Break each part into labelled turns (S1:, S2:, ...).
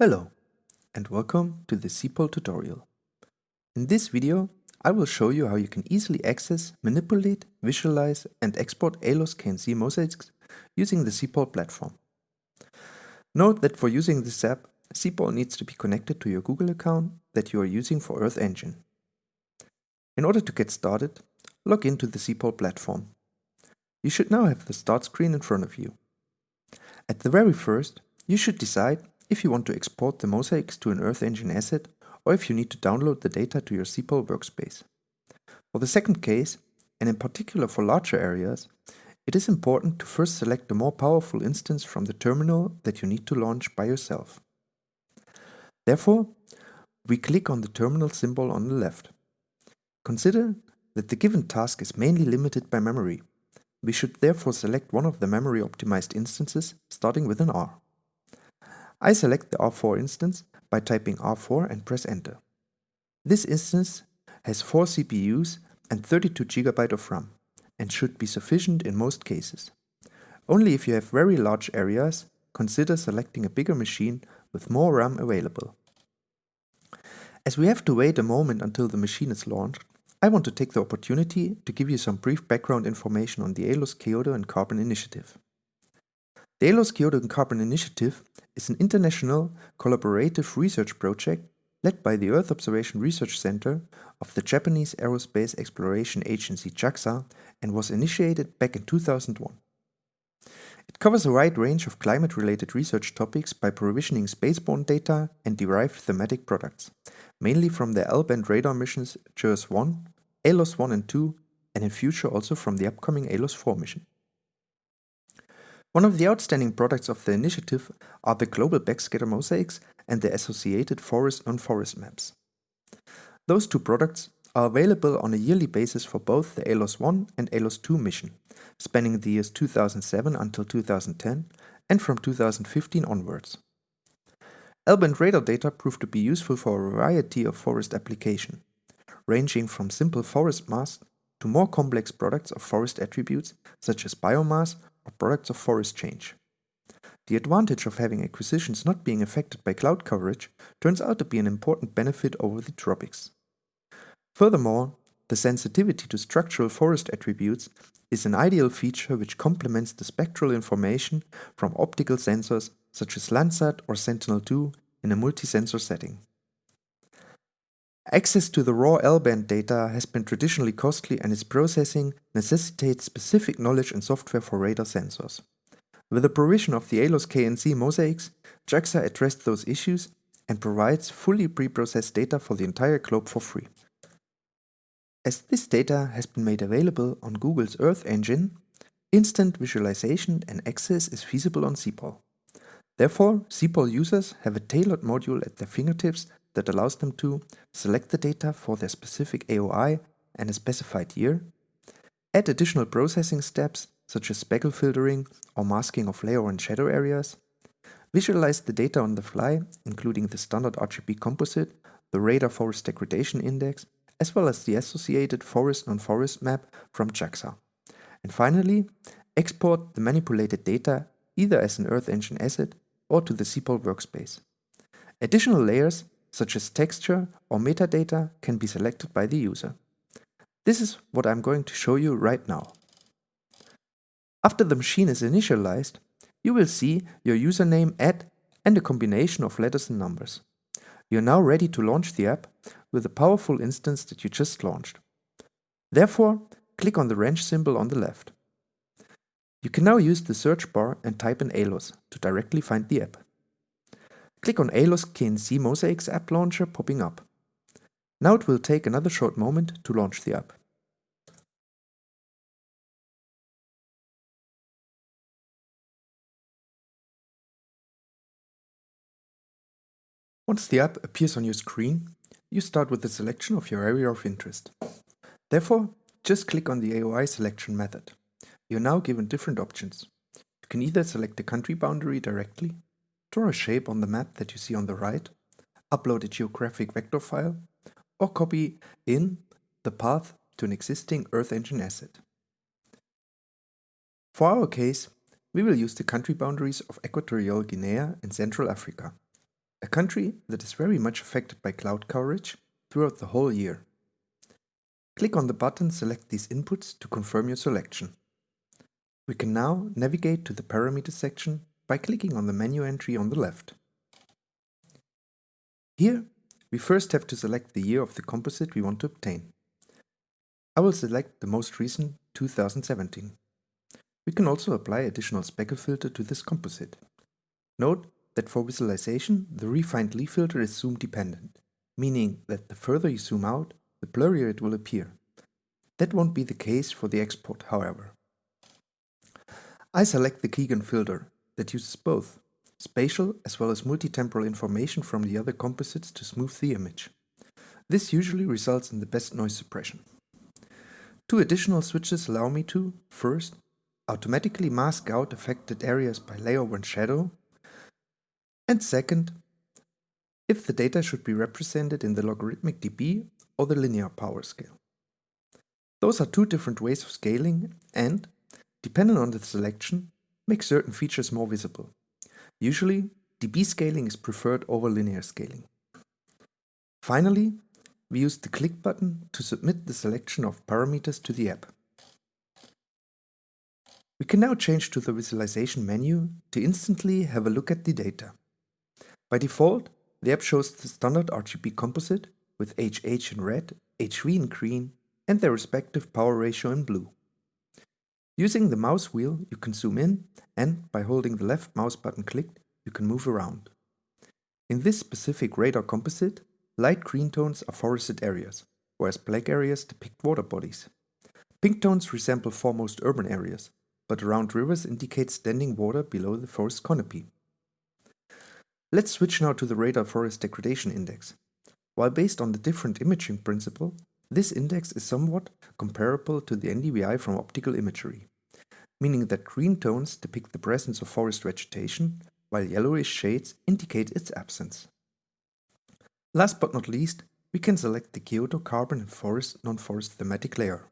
S1: Hello and welcome to the SEPAL tutorial. In this video I will show you how you can easily access, manipulate, visualize and export ALOS K&C mosaics using the SEPAL platform. Note that for using this app, SEPAL needs to be connected to your Google account that you are using for Earth Engine. In order to get started, log into the SEPAL platform. You should now have the start screen in front of you. At the very first, you should decide if you want to export the mosaics to an Earth Engine asset or if you need to download the data to your SEPAL workspace. For the second case, and in particular for larger areas, it is important to first select the more powerful instance from the terminal that you need to launch by yourself. Therefore, we click on the terminal symbol on the left. Consider that the given task is mainly limited by memory. We should therefore select one of the memory optimized instances starting with an R. I select the R4 instance by typing R4 and press enter. This instance has 4 CPUs and 32 GB of RAM and should be sufficient in most cases. Only if you have very large areas, consider selecting a bigger machine with more RAM available. As we have to wait a moment until the machine is launched, I want to take the opportunity to give you some brief background information on the ALOS Kyoto and Carbon initiative. The ALOS Kyoto and Carbon Initiative is an international collaborative research project led by the Earth Observation Research Center of the Japanese Aerospace Exploration Agency JAXA and was initiated back in 2001. It covers a wide range of climate-related research topics by provisioning spaceborne data and derived thematic products, mainly from the L-band radar missions JERS-1, ALOS-1 and 2, and in future also from the upcoming ALOS-4 mission. One of the outstanding products of the initiative are the global backscatter mosaics and the associated forest non-forest maps. Those two products are available on a yearly basis for both the ALOS 1 and ALOS 2 mission, spanning the years 2007 until 2010 and from 2015 onwards. L-band radar data proved to be useful for a variety of forest application, ranging from simple forest mass to more complex products of forest attributes such as biomass or products of forest change. The advantage of having acquisitions not being affected by cloud coverage turns out to be an important benefit over the tropics. Furthermore, the sensitivity to structural forest attributes is an ideal feature which complements the spectral information from optical sensors such as Landsat or Sentinel-2 in a multi-sensor setting. Access to the raw L-band data has been traditionally costly and its processing necessitates specific knowledge and software for radar sensors. With the provision of the ALOS K&C mosaics, JAXA addressed those issues and provides fully pre-processed data for the entire globe for free. As this data has been made available on Google's Earth Engine, instant visualization and access is feasible on SEPAL. Therefore, SEPAL users have a tailored module at their fingertips that allows them to select the data for their specific AOI and a specified year, add additional processing steps such as speckle filtering or masking of layer and shadow areas, visualize the data on the fly, including the standard RGB composite, the radar forest degradation index, as well as the associated forest non-forest map from JAXA. And finally, export the manipulated data either as an Earth Engine asset or to the SEPAL workspace. Additional layers such as texture or metadata can be selected by the user. This is what I'm going to show you right now. After the machine is initialized, you will see your username at and a combination of letters and numbers. You are now ready to launch the app with the powerful instance that you just launched. Therefore, click on the wrench symbol on the left. You can now use the search bar and type in ALOS to directly find the app. Click on ALOS K&C Mosaics app launcher popping up. Now it will take another short moment to launch the app. Once the app appears on your screen, you start with the selection of your area of interest. Therefore, just click on the AOI selection method. You're now given different options. You can either select the country boundary directly Draw a shape on the map that you see on the right, upload a geographic vector file, or copy in the path to an existing Earth Engine asset. For our case, we will use the country boundaries of Equatorial Guinea and Central Africa. a country that is very much affected by cloud coverage throughout the whole year. Click on the button Select these inputs to confirm your selection. We can now navigate to the parameters section by clicking on the menu entry on the left. Here, we first have to select the year of the composite we want to obtain. I will select the most recent 2017. We can also apply additional speckle filter to this composite. Note that for visualization, the refined Lee filter is zoom dependent, meaning that the further you zoom out, the blurrier it will appear. That won't be the case for the export, however. I select the Quegan filter that uses both spatial as well as multi-temporal information from the other composites to smooth the image. This usually results in the best noise suppression. Two additional switches allow me to, first, automatically mask out affected areas by layer 1 shadow, and second, if the data should be represented in the logarithmic dB or the linear power scale. Those are two different ways of scaling and, depending on the selection, make certain features more visible. Usually, dB scaling is preferred over linear scaling. Finally, we use the click button to submit the selection of parameters to the app. We can now change to the visualization menu to instantly have a look at the data. By default, the app shows the standard RGB composite with HH in red, HV in green and their respective power ratio in blue. Using the mouse wheel, you can zoom in and by holding the left mouse button clicked, you can move around. In this specific radar composite, light green tones are forested areas, whereas black areas depict water bodies. Pink tones resemble foremost urban areas, but around rivers indicate standing water below the forest canopy. Let's switch now to the radar forest degradation index. While based on the different imaging principle, this index is somewhat comparable to the NDVI from optical imagery, meaning that green tones depict the presence of forest vegetation, while yellowish shades indicate its absence. Last but not least, we can select the Kyoto Carbon and Forest Non-Forest thematic layer.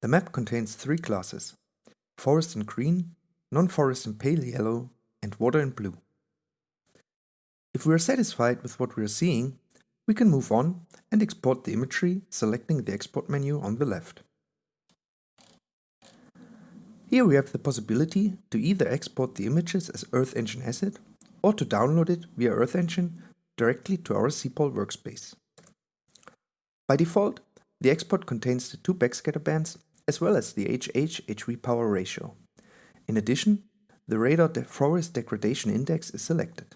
S1: The map contains three classes, forest in green, non-forest in pale yellow, and water in blue. If we are satisfied with what we are seeing, we can move on and export the imagery selecting the export menu on the left. Here we have the possibility to either export the images as Earth Engine asset or to download it via Earth Engine directly to our SEPAL workspace. By default, the export contains the two backscatter bands as well as the HH-HV power ratio. In addition, the radar forest degradation index is selected.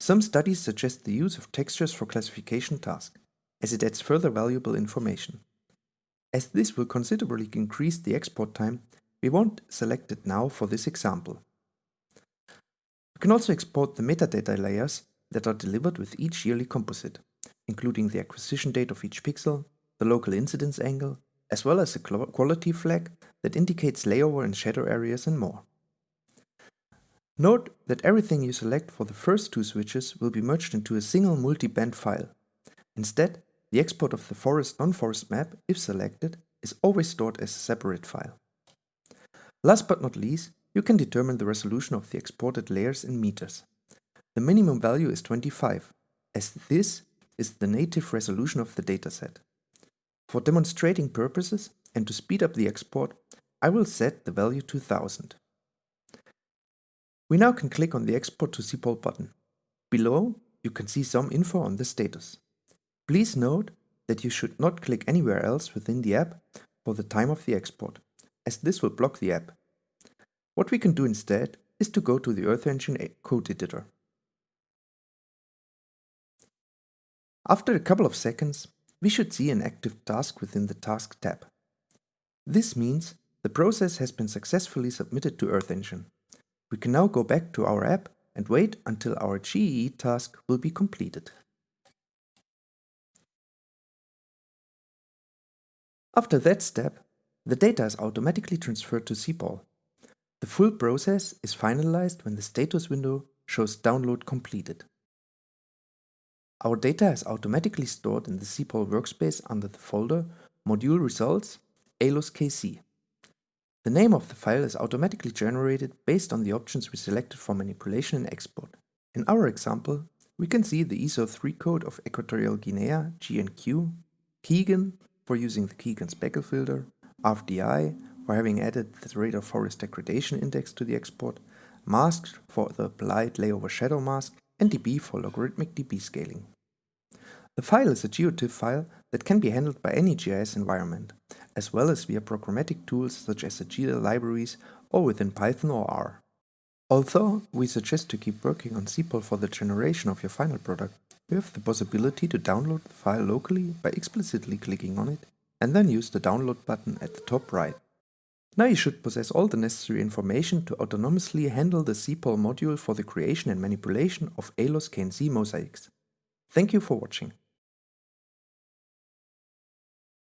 S1: Some studies suggest the use of textures for classification tasks, as it adds further valuable information. As this will considerably increase the export time, we won't select it now for this example. We can also export the metadata layers that are delivered with each yearly composite, including the acquisition date of each pixel, the local incidence angle, as well as a quality flag that indicates layover and shadow areas and more. Note that everything you select for the first two switches will be merged into a single multi-band file. Instead, the export of the forest non-forest map, if selected, is always stored as a separate file. Last but not least, you can determine the resolution of the exported layers in meters. The minimum value is 25, as this is the native resolution of the dataset. For demonstrating purposes and to speed up the export, I will set the value to 1000. We now can click on the Export to SEPAL button. Below, you can see some info on the status. Please note that you should not click anywhere else within the app for the time of the export, as this will block the app. What we can do instead is to go to the Earth Engine code editor. After a couple of seconds, we should see an active task within the Task tab. This means the process has been successfully submitted to Earth Engine. We can now go back to our app and wait until our GE task will be completed. After that step, the data is automatically transferred to SEPAL. The full process is finalized when the status window shows download completed. Our data is automatically stored in the SEPAL workspace under the folder Module Results ALOS KC. The name of the file is automatically generated based on the options we selected for manipulation and export. In our example, we can see the ISO3 code of Equatorial Guinea, GNQ, Quegan for using the Quegan speckle filter, RFDI for having added the radar forest degradation index to the export, mask for the applied layover shadow mask, and dB for logarithmic dB scaling. The file is a GeoTIFF file that can be handled by any GIS environment, as well as via programmatic tools such as the GDAL libraries or within Python or R. Although we suggest to keep working on SEPAL for the generation of your final product, you have the possibility to download the file locally by explicitly clicking on it and then use the download button at the top right. Now you should possess all the necessary information to autonomously handle the SEPAL module for the creation and manipulation of ALOS K&C mosaics. Thank you for watching.